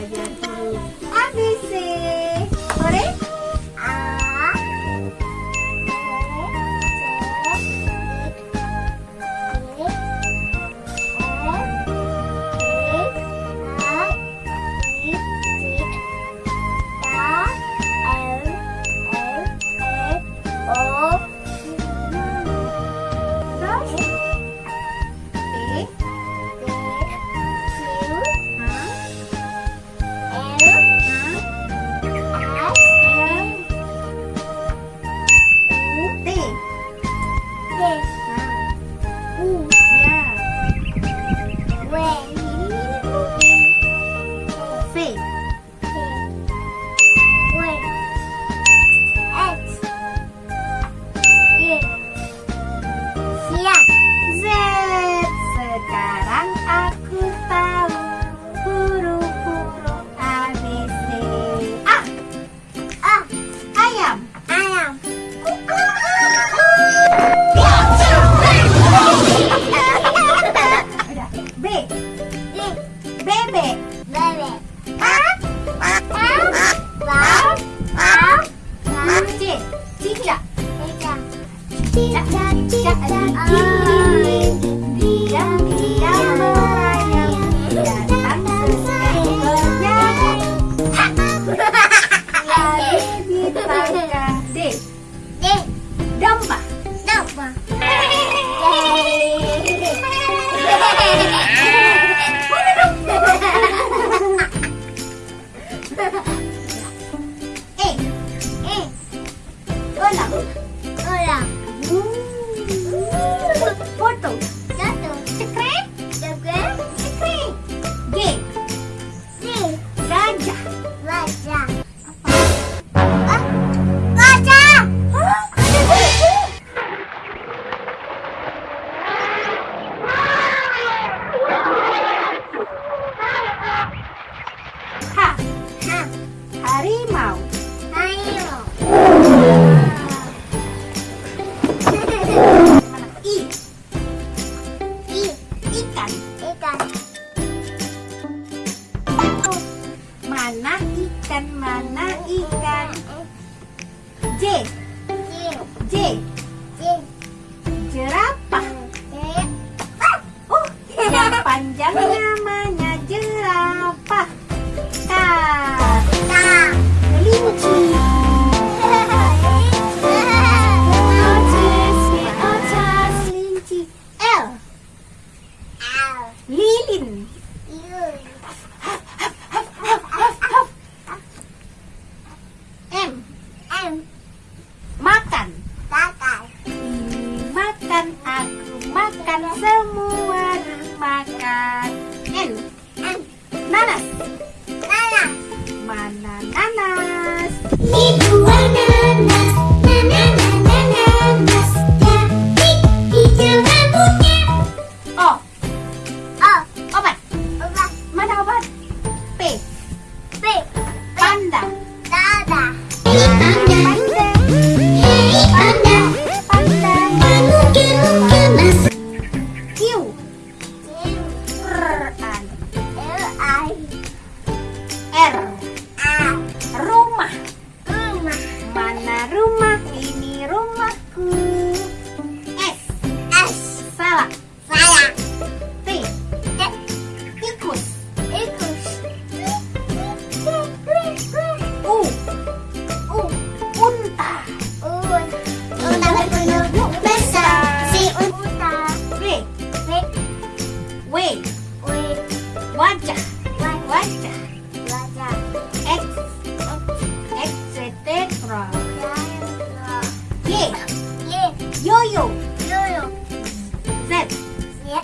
Bye, Jack, Jack, Jack, harimau. Ikan. Ikan. Mana ikan? Mana ikan? J. makan? Nanas. Nanas. Mana? qualcuno pensa si usa we we we guacha guacha guacha ex yeah yo yo yo